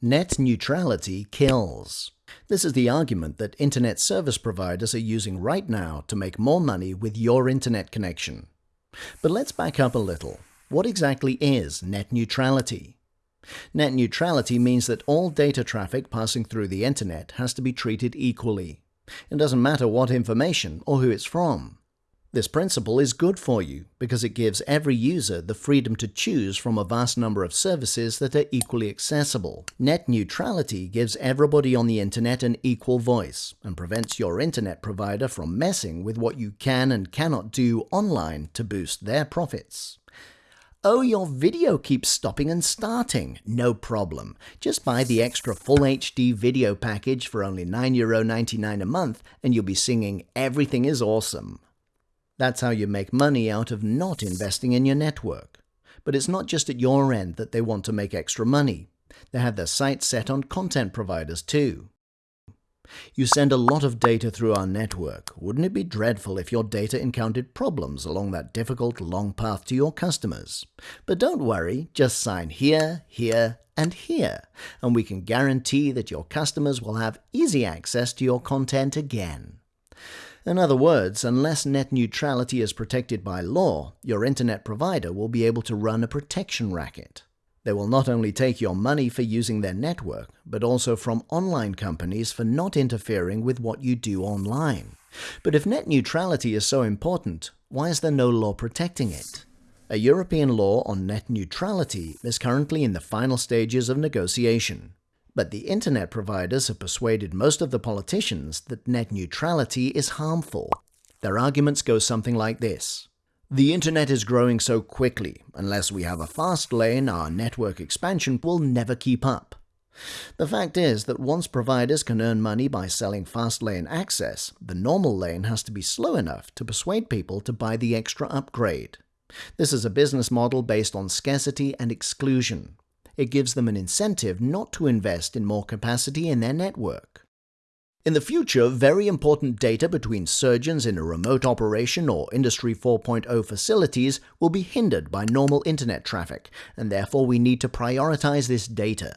Net neutrality kills. This is the argument that internet service providers are using right now to make more money with your internet connection. But let's back up a little. What exactly is net neutrality? Net neutrality means that all data traffic passing through the internet has to be treated equally. It doesn't matter what information or who it's from. This principle is good for you because it gives every user the freedom to choose from a vast number of services that are equally accessible. Net neutrality gives everybody on the internet an equal voice and prevents your internet provider from messing with what you can and cannot do online to boost their profits. Oh, your video keeps stopping and starting. No problem. Just buy the extra full HD video package for only €9.99 a month and you'll be singing Everything is Awesome. That's how you make money out of not investing in your network. But it's not just at your end that they want to make extra money. They have their sights set on content providers too. You send a lot of data through our network. Wouldn't it be dreadful if your data encountered problems along that difficult long path to your customers? But don't worry, just sign here, here, and here, and we can guarantee that your customers will have easy access to your content again. In other words, unless net neutrality is protected by law, your internet provider will be able to run a protection racket. They will not only take your money for using their network, but also from online companies for not interfering with what you do online. But if net neutrality is so important, why is there no law protecting it? A European law on net neutrality is currently in the final stages of negotiation. But the internet providers have persuaded most of the politicians that net neutrality is harmful. Their arguments go something like this. The internet is growing so quickly, unless we have a fast lane, our network expansion will never keep up. The fact is that once providers can earn money by selling fast lane access, the normal lane has to be slow enough to persuade people to buy the extra upgrade. This is a business model based on scarcity and exclusion, it gives them an incentive not to invest in more capacity in their network. In the future, very important data between surgeons in a remote operation or Industry 4.0 facilities will be hindered by normal internet traffic, and therefore we need to prioritize this data.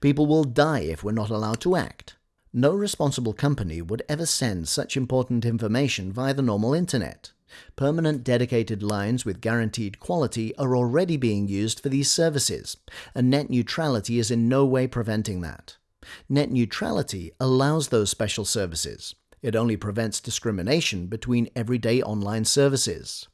People will die if we're not allowed to act. No responsible company would ever send such important information via the normal internet. Permanent dedicated lines with guaranteed quality are already being used for these services, and net neutrality is in no way preventing that. Net neutrality allows those special services. It only prevents discrimination between everyday online services.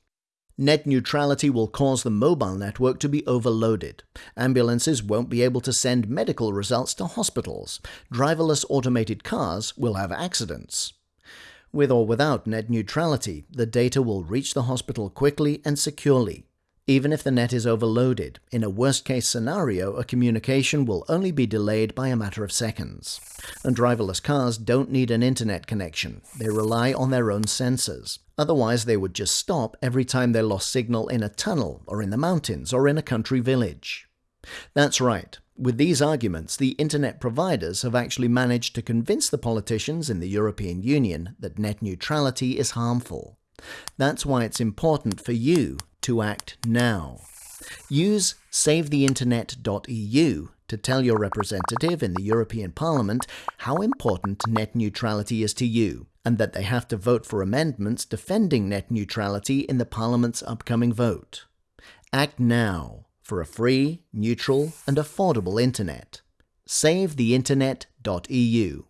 Net neutrality will cause the mobile network to be overloaded. Ambulances won't be able to send medical results to hospitals. Driverless automated cars will have accidents. With or without net neutrality, the data will reach the hospital quickly and securely. Even if the net is overloaded, in a worst-case scenario, a communication will only be delayed by a matter of seconds. And driverless cars don't need an internet connection. They rely on their own sensors. Otherwise, they would just stop every time they lost signal in a tunnel, or in the mountains, or in a country village. That's right. With these arguments, the internet providers have actually managed to convince the politicians in the European Union that net neutrality is harmful. That's why it's important for you to act now. Use SaveTheInternet.eu to tell your representative in the European Parliament how important net neutrality is to you, and that they have to vote for amendments defending net neutrality in the Parliament's upcoming vote. Act now for a free, neutral, and affordable internet. SaveTheInternet.eu